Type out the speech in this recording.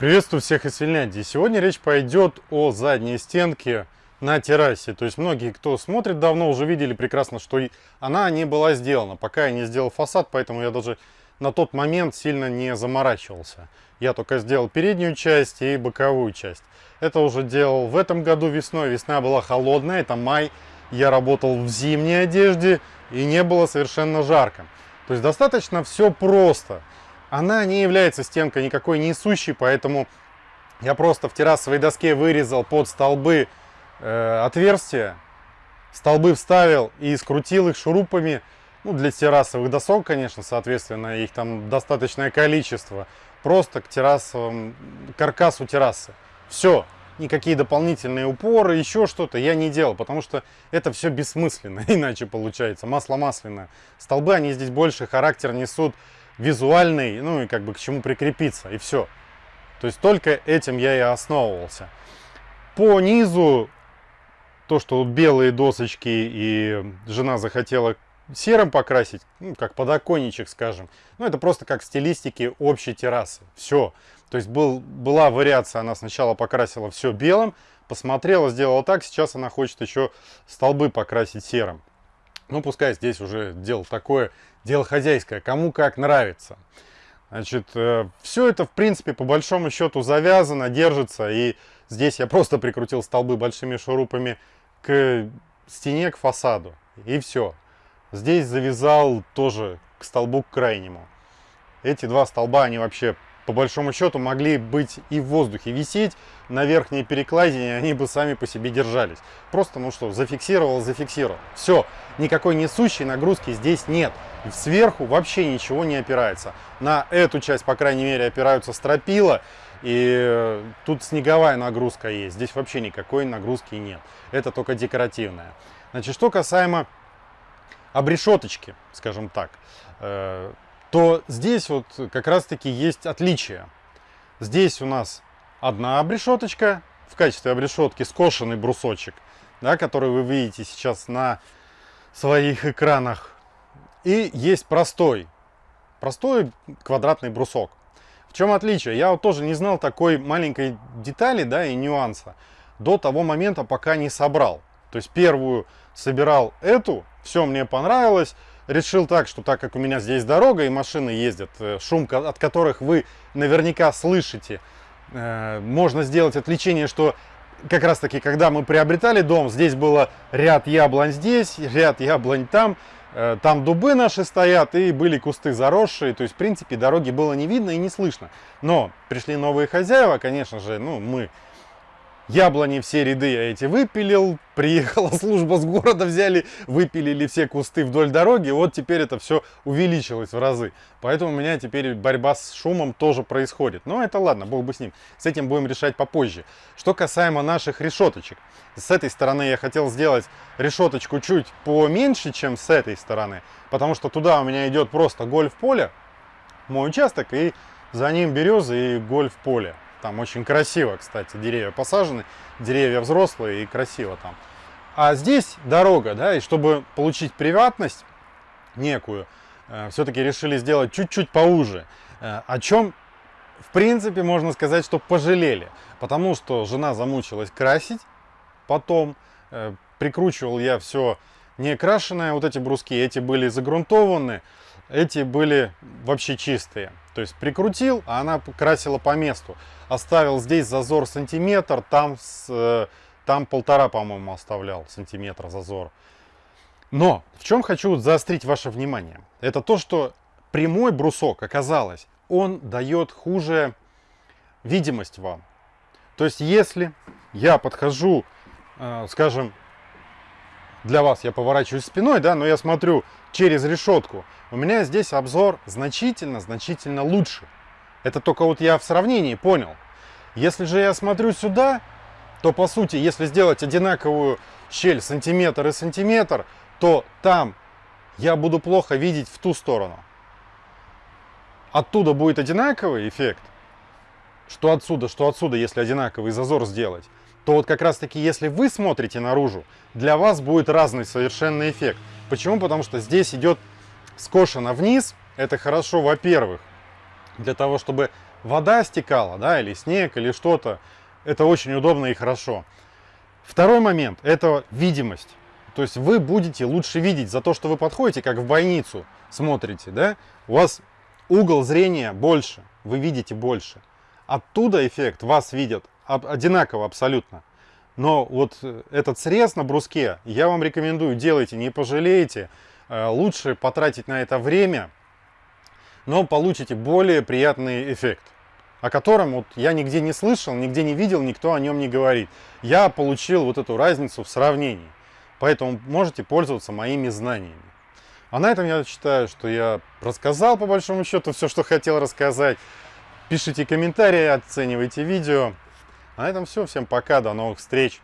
Приветствую всех из Финляндии. Сегодня речь пойдет о задней стенке на террасе. То есть многие, кто смотрит давно, уже видели прекрасно, что она не была сделана. Пока я не сделал фасад, поэтому я даже на тот момент сильно не заморачивался. Я только сделал переднюю часть и боковую часть. Это уже делал в этом году весной. Весна была холодная, это май. Я работал в зимней одежде и не было совершенно жарко. То есть достаточно все просто. Она не является стенкой никакой несущей, поэтому я просто в террасовой доске вырезал под столбы э, отверстия, столбы вставил и скрутил их шурупами. Ну, для террасовых досок, конечно, соответственно, их там достаточное количество. Просто к террасовым, каркасу террасы. Все. Никакие дополнительные упоры, еще что-то я не делал, потому что это все бессмысленно, иначе получается, масло масляное. Столбы, они здесь больше характер несут визуальный, ну и как бы к чему прикрепиться, и все. То есть только этим я и основывался. По низу, то, что белые досочки и жена захотела серым покрасить, ну, как подоконничек, скажем. Ну, это просто как стилистики общей террасы. Все. То есть был, была вариация, она сначала покрасила все белым, посмотрела, сделала так, сейчас она хочет еще столбы покрасить серым. Ну, пускай здесь уже дело такое, дело хозяйское, кому как нравится. Значит, э, все это, в принципе, по большому счету завязано, держится. И здесь я просто прикрутил столбы большими шурупами к стене, к фасаду. И все. Здесь завязал тоже к столбу к крайнему. Эти два столба, они вообще по большому счету могли быть и в воздухе висеть на верхней перекладине, они бы сами по себе держались. Просто, ну что, зафиксировал, зафиксировал. Все, никакой несущей нагрузки здесь нет. Сверху вообще ничего не опирается. На эту часть, по крайней мере, опираются стропила, и э, тут снеговая нагрузка есть. Здесь вообще никакой нагрузки нет. Это только декоративная. Значит, что касаемо обрешеточки, скажем так, э, то здесь вот как раз-таки есть отличие. Здесь у нас одна обрешеточка, в качестве обрешетки скошенный брусочек, да, который вы видите сейчас на своих экранах. И есть простой, простой квадратный брусок. В чем отличие? Я вот тоже не знал такой маленькой детали да, и нюанса до того момента, пока не собрал. То есть первую собирал эту, все мне понравилось, решил так, что так как у меня здесь дорога и машины ездят, э, шум от которых вы наверняка слышите, э, можно сделать отвлечение, что как раз таки, когда мы приобретали дом, здесь было ряд яблонь здесь, ряд яблонь там, э, там дубы наши стоят и были кусты заросшие, то есть в принципе дороги было не видно и не слышно. Но пришли новые хозяева, конечно же, ну мы Яблони все ряды я эти выпилил, приехала служба с города, взяли, выпилили все кусты вдоль дороги, вот теперь это все увеличилось в разы. Поэтому у меня теперь борьба с шумом тоже происходит. Но это ладно, бог бы с ним. С этим будем решать попозже. Что касаемо наших решеточек. С этой стороны я хотел сделать решеточку чуть поменьше, чем с этой стороны. Потому что туда у меня идет просто гольф-поле, мой участок, и за ним березы и гольф-поле. Там очень красиво, кстати, деревья посажены, деревья взрослые и красиво там. А здесь дорога, да, и чтобы получить приватность некую, э, все-таки решили сделать чуть-чуть поуже. Э, о чем, в принципе, можно сказать, что пожалели. Потому что жена замучилась красить, потом э, прикручивал я все не крашеное, вот эти бруски, эти были загрунтованы, эти были вообще чистые. То есть прикрутил, а она красила по месту. Оставил здесь зазор сантиметр, там, с, э, там полтора, по-моему, оставлял сантиметра зазор. Но в чем хочу заострить ваше внимание? Это то, что прямой брусок, оказалось, он дает хуже видимость вам. То есть если я подхожу, э, скажем, для вас я поворачиваюсь спиной, да, но я смотрю через решетку, у меня здесь обзор значительно-значительно лучше. Это только вот я в сравнении понял. Если же я смотрю сюда, то по сути, если сделать одинаковую щель сантиметр и сантиметр, то там я буду плохо видеть в ту сторону. Оттуда будет одинаковый эффект, что отсюда, что отсюда, если одинаковый зазор сделать то вот как раз таки, если вы смотрите наружу, для вас будет разный совершенно эффект. Почему? Потому что здесь идет скошено вниз. Это хорошо, во-первых, для того, чтобы вода стекала, да, или снег, или что-то, это очень удобно и хорошо. Второй момент – это видимость. То есть вы будете лучше видеть за то, что вы подходите, как в больницу смотрите, да, у вас угол зрения больше, вы видите больше. Оттуда эффект, вас видят одинаково абсолютно. Но вот э, этот срез на бруске я вам рекомендую, делайте, не пожалеете. Э, лучше потратить на это время, но получите более приятный эффект, о котором вот я нигде не слышал, нигде не видел, никто о нем не говорит. Я получил вот эту разницу в сравнении, поэтому можете пользоваться моими знаниями. А на этом я считаю, что я рассказал по большому счету все, что хотел рассказать. Пишите комментарии, оценивайте видео. На этом все. Всем пока, до новых встреч.